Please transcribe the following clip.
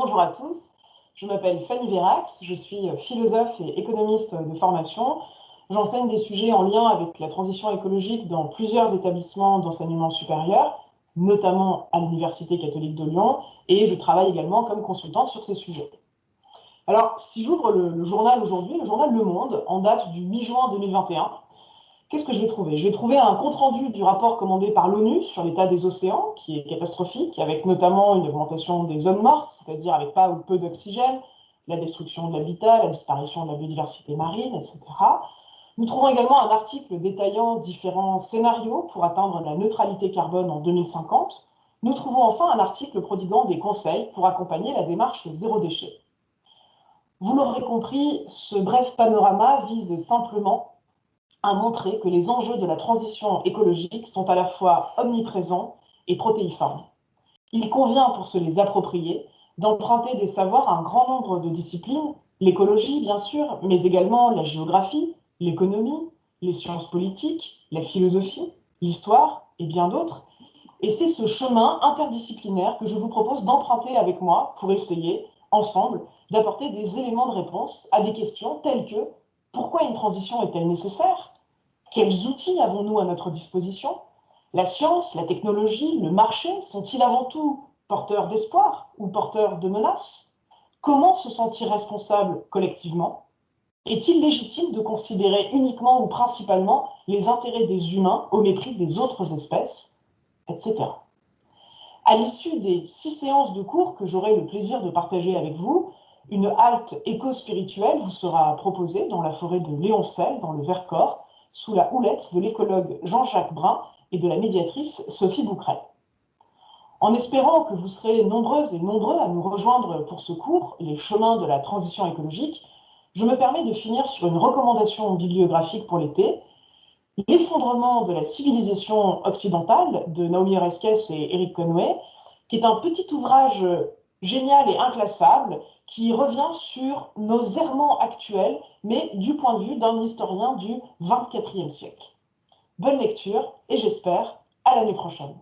Bonjour à tous, je m'appelle Fanny Vérax, je suis philosophe et économiste de formation. J'enseigne des sujets en lien avec la transition écologique dans plusieurs établissements d'enseignement supérieur, notamment à l'Université catholique de Lyon, et je travaille également comme consultante sur ces sujets. Alors, si j'ouvre le, journal aujourd'hui, le journal Le Monde, en date du mi-juin 2021, qu'est-ce que je vais trouver? Je vais trouver un compte-rendu du rapport commandé par l'ONU sur l'état des océans, qui est catastrophique, avec notamment une augmentation des zones mortes, c'est-à-dire avec pas ou peu d'oxygène, la destruction de l'habitat, la disparition de la biodiversité marine, etc. Nous trouvons également un article détaillant différents scénarios pour atteindre la neutralité carbone en 2050. Nous trouvons enfin un article prodiguant des conseils pour accompagner la démarche zéro déchet. Vous l'aurez compris, ce bref panorama vise simplement à montrer que les enjeux de la transition écologique sont à la fois omniprésents et protéiformes. Il convient, pour se les approprier, d'emprunter des savoirs à un grand nombre de disciplines, l'écologie bien sûr, mais également la géographie, l'économie, les sciences politiques, la philosophie, l'histoire et bien d'autres. Et c'est ce chemin interdisciplinaire que je vous propose d'emprunter avec moi pour essayer, ensemble, d'apporter des éléments de réponse à des questions telles que pourquoi une transition est-elle nécessaire? Quels outils avons-nous à notre disposition? La science, la technologie, le marché sont-ils avant tout porteurs d'espoir ou porteurs de menaces? Comment se sentir responsable collectivement? Est-il légitime de considérer uniquement ou principalement les intérêts des humains au mépris des autres espèces, etc. À l'issue des six séances de cours que j'aurai le plaisir de partager avec vous, une halte éco-spirituelle vous sera proposée dans la forêt de Léoncel, dans le Vercors, sous la houlette de l'écologue Jean-Jacques Brun et de la médiatrice Sophie Boucret. En espérant que vous serez nombreuses et nombreux à nous rejoindre pour ce cours, Les chemins de la transition écologique, je me permets de finir sur une recommandation bibliographique pour l'été, L'effondrement de la civilisation occidentale de Naomi Oreskes et Eric Conway, qui est un petit ouvrage génial et inclassable qui revient sur nos errements actuels, mais du point de vue d'un historien du XXIVe siècle. Bonne lecture et j'espère à l'année prochaine.